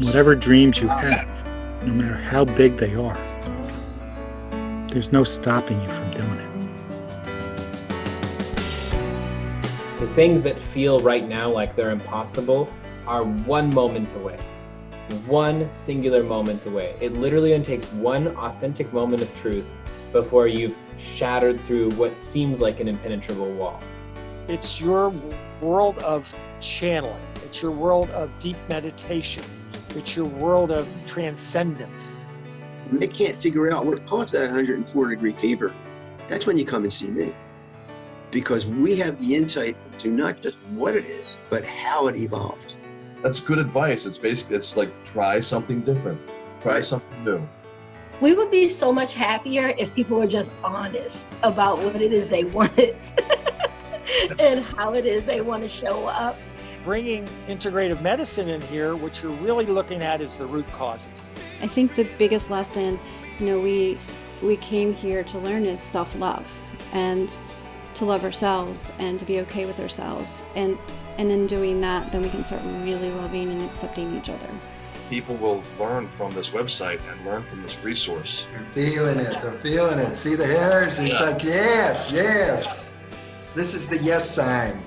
Whatever dreams you have, no matter how big they are, there's no stopping you from doing it. The things that feel right now like they're impossible are one moment away. One singular moment away. It literally only takes one authentic moment of truth before you've shattered through what seems like an impenetrable wall. It's your world of channeling. It's your world of deep meditation. It's your world of transcendence. When they can't figure out what caused that 104 degree fever, that's when you come and see me. Because we have the insight to not just what it is, but how it evolved. That's good advice. It's basically, it's like try something different, try something new. We would be so much happier if people were just honest about what it is they want and how it is they want to show up. Bringing integrative medicine in here, what you're really looking at is the root causes. I think the biggest lesson, you know, we we came here to learn is self-love and to love ourselves and to be okay with ourselves. And and in doing that, then we can start really loving and accepting each other. People will learn from this website and learn from this resource. I'm feeling it. I'm feeling it. See the hairs? It's Yeah. like, yes, yes. This is the yes sign.